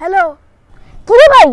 Hello কিরে ভাই,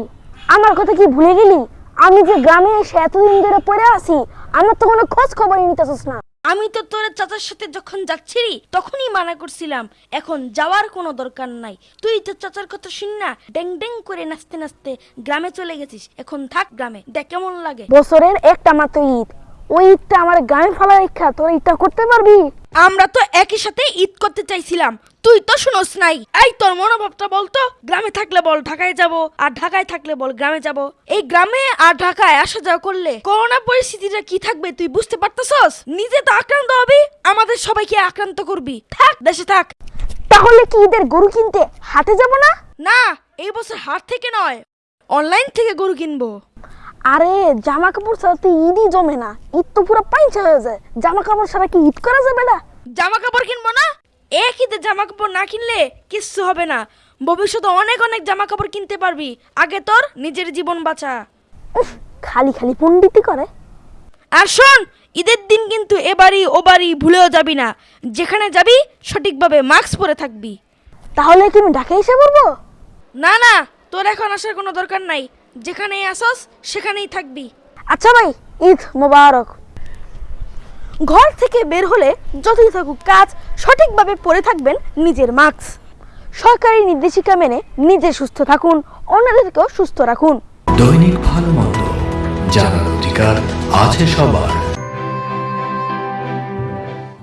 আমার কথা কি ভুলে গেলি? আমি যে গ্রামে এসে এতদিন ধরে পড়ে আছি, আমার তো কোনো খোঁজ খবরই নিতেছিস না। আমি তো তোর চাচার সাথে যখন যাচ্ছিলি, তখনই মানা করছিলাম। এখন যাওয়ার কোনো দরকার নাই। তুই তো চাচার কথা শুন না, ড্যাং ডেং করে নাচতে নাচতে গ্রামে চলে গেছিস। এখন থাক গ্রামে, দেখ কেমন লাগে। বছরের একটা মাত্র ঈদ। ওই ঈদটা আমার গ্রামে ফেলার ইচ্ছা তোর ঈদটা করতে পারবি? আমরা তো একই সাথে ঈদ করতে চাইছিলাম। তুই তো শুনোস নাই। এই তোর মনোভাবটা বলতো গ্রামে থাকলে বল ঢাকায় যাব। আর ঢাকায় থাকলে বল গ্রামে যাব। এই গ্রামে আর ঢাকায় আসা যাওয়া করলে করোনা পরিস্থিতিটা কি থাকবে তুই বুঝতে পারতেছস? নিজে তো আক্রান্ত হবি আমাদের সবাইকে আক্রান্ত করবি। থাক দেশে থাক। তাহলে কি ঈদের গরু কিনতে হাটে যাব না? না এই বছর হাট থেকে নয়। অনলাইন থেকে গরু কিনবো। আরে জামা কাপড় ছাড়া তো ঈদই জমে না। ঈদ তো পুরো পাইচা হয়ে যায়। জামা কাপড় ছাড়া কি ঈদ করা যাবে না? জামা কাপড় কিনবো না? এক ঈদে জামা কাপড় না কিনলে কিচ্ছু হবে না। ভবিষ্যতে অনেক অনেক জামা কাপড় কিনতে পারবি। আগে তোর নিজের জীবন বাঁচা। উফ, খালি খালি পণ্ডিতি করে। আর শোন ঈদের দিন কিন্তু এ বাড়ি ও বাড়ি ভুলেও যাবি না। যেখানে যাবি সঠিকভাবে মাস্ক পরে থাকবি। তাহলে কি আমি ঢাকা এসে পড়ব? না না তোর এখন আসার কোনো দরকার নাই। যেখানেই আসস সেখানেই থাকবি। আচ্ছা ভাই ঈদ মোবারক। ঘর থেকে বের হলে যতই থাকুক কাজ সঠিকভাবে পরে থাকবেন নিজের মাস্ক সরকারি নির্দেশিকা মেনে নিজে সুস্থ থাকুন অন্যদেরকেও সুস্থ রাখুন। দৈনিক ভালো মন্দ জানার অধিকার আছে সবার।